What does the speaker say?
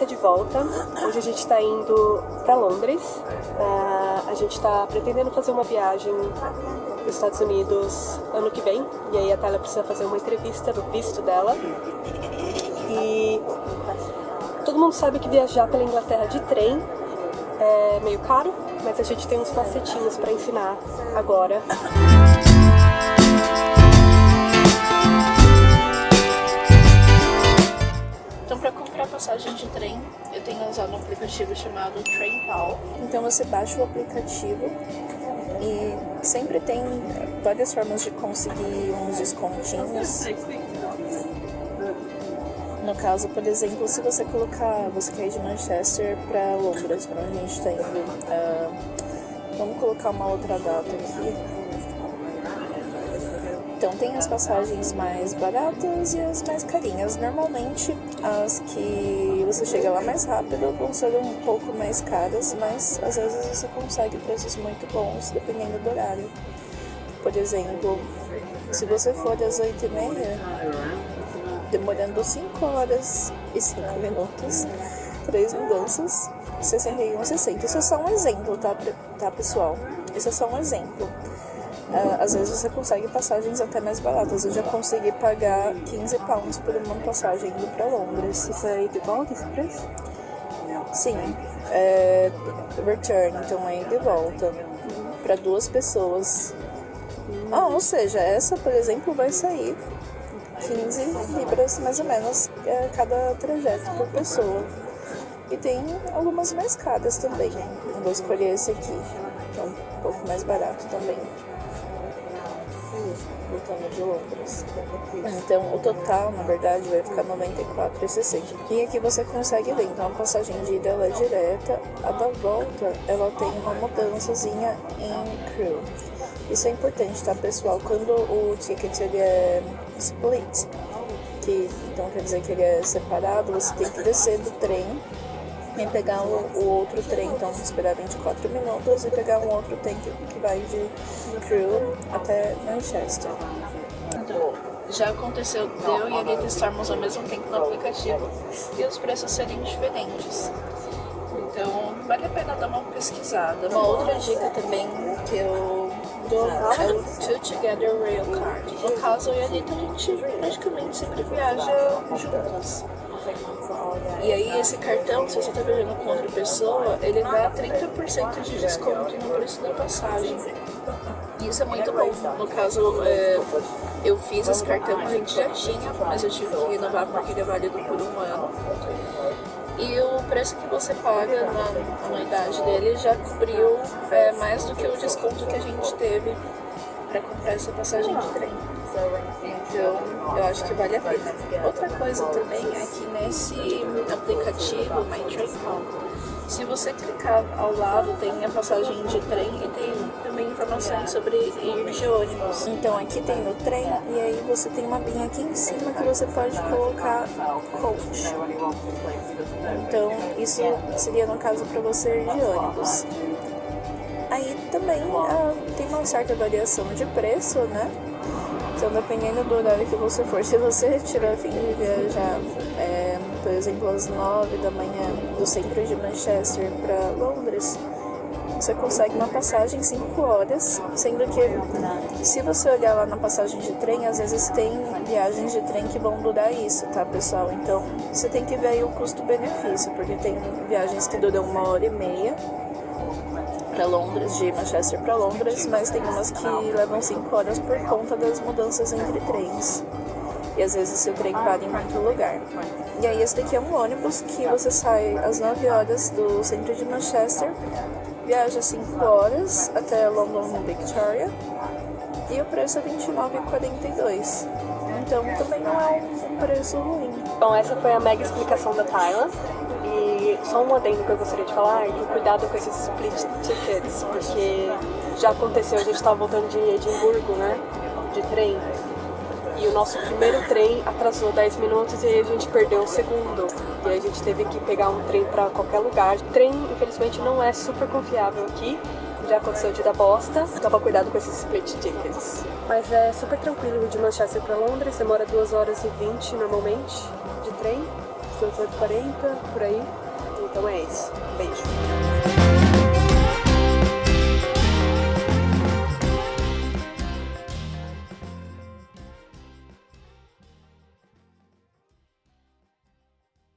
tá de volta. Hoje a gente tá indo pra Londres. Uh, a gente tá pretendendo fazer uma viagem pros Estados Unidos ano que vem. E aí a Thalia precisa fazer uma entrevista do visto dela. E todo mundo sabe que viajar pela Inglaterra de trem é meio caro, mas a gente tem uns macetinhos pra ensinar agora. Passagem de trem, eu tenho usado um aplicativo chamado TrainPal. Então, você baixa o aplicativo e sempre tem várias formas de conseguir uns descontinhos. No caso, por exemplo, se você colocar, você quer ir de Manchester para Londres, para onde a gente está indo, uh, vamos colocar uma outra data aqui. Então tem as passagens mais baratas e as mais carinhas. Normalmente as que você chega lá mais rápido vão ser um pouco mais caras, mas às vezes você consegue preços muito bons dependendo do horário. Por exemplo, se você for às 8h30, demorando 5 horas e 5 minutos, 3 mudanças, 61,60. Isso é só um exemplo, tá, tá pessoal? Isso é só um exemplo. Uh, às vezes você consegue passagens até mais baratas. Eu já consegui pagar 15 pounds por uma passagem indo para Londres. Isso aí de volta esse preço? Sim, é, return, então aí de volta para duas pessoas. Ah, ou seja, essa, por exemplo, vai sair 15 libras mais ou menos é, cada trajeto por pessoa. E tem algumas mais caras também. Eu vou escolher esse aqui, então um pouco mais barato também voltando de Londres. Então, o total, na verdade, vai ficar 94,60. E aqui você consegue ver, então a passagem de ida é direta, a da volta ela tem uma mudançazinha em crew. Isso é importante, tá, pessoal? Quando o ticket ele é split, que então quer dizer que ele é separado, você tem que descer do trem e pegar o, o, outro trem, então esperar 24 minutos e pegar um outro trem que, que vai de Crewe até Manchester. Já aconteceu de eu e ele estarmos ao mesmo tempo no aplicativo e os preços serem diferentes. Então vale a pena dar uma pesquisada. Uma outra dica também que eu dou é o Two Together Rail Card. No caso, eu e a Anitta, a gente praticamente sempre viaja juntas. E aí esse cartão, se você está viajando com outra pessoa, ele dá 30% de desconto no preço da passagem. Isso é muito bom. No caso, é, eu fiz esse cartão, a gente já tinha, mas eu tive que renovar porque ele é válido por um ano. E o preço que você paga na anuidade dele já cobriu é, mais do que o desconto que a gente teve para comprar essa passagem de trem. Então, eu acho que vale a pena. Outra coisa também é que nesse aplicativo MyTrainPal, se você clicar ao lado, tem a passagem de trem e tem também informações sobre ir de ônibus. Então aqui tem o trem e aí você tem uma binha aqui em cima que você pode colocar coach. Então isso seria no caso para você ir de ônibus. Aí também ah, tem uma certa variação de preço, né? Então, dependendo do horário que você for, se você tiver fim de viajar, é, por exemplo, às 9 da manhã do centro de Manchester para Londres, você consegue uma passagem em 5 horas, sendo que se você olhar lá na passagem de trem, às vezes tem viagens de trem que vão durar isso, tá pessoal? Então você tem que ver aí o custo-benefício, porque tem viagens que duram uma hora e meia para Londres, de Manchester para Londres, mas tem umas que levam 5 horas por conta das mudanças entre trens. E às vezes o trem para em muito lugar. E aí esse daqui é um ônibus que você sai às 9 horas do centro de Manchester, viaja 5 horas até London Victoria e o preço é 29,42. Então também não é um preço ruim. Bom, essa foi a mega explicação da Thailand só um adendo que eu gostaria de falar que cuidado com esses split tickets, porque já aconteceu, a gente estava voltando de Edimburgo, né, de trem, e o nosso primeiro trem atrasou 10 minutos e aí a gente perdeu o segundo. E aí a gente teve que pegar um trem para qualquer lugar. O trem, infelizmente, não é super confiável aqui. Já aconteceu de dar bosta. Toma cuidado com esses split tickets. Mas é super tranquilo de Manchester para Londres. Demora 2 horas e 20 normalmente de trem. 1840, por aí. Então é esse. Beijo.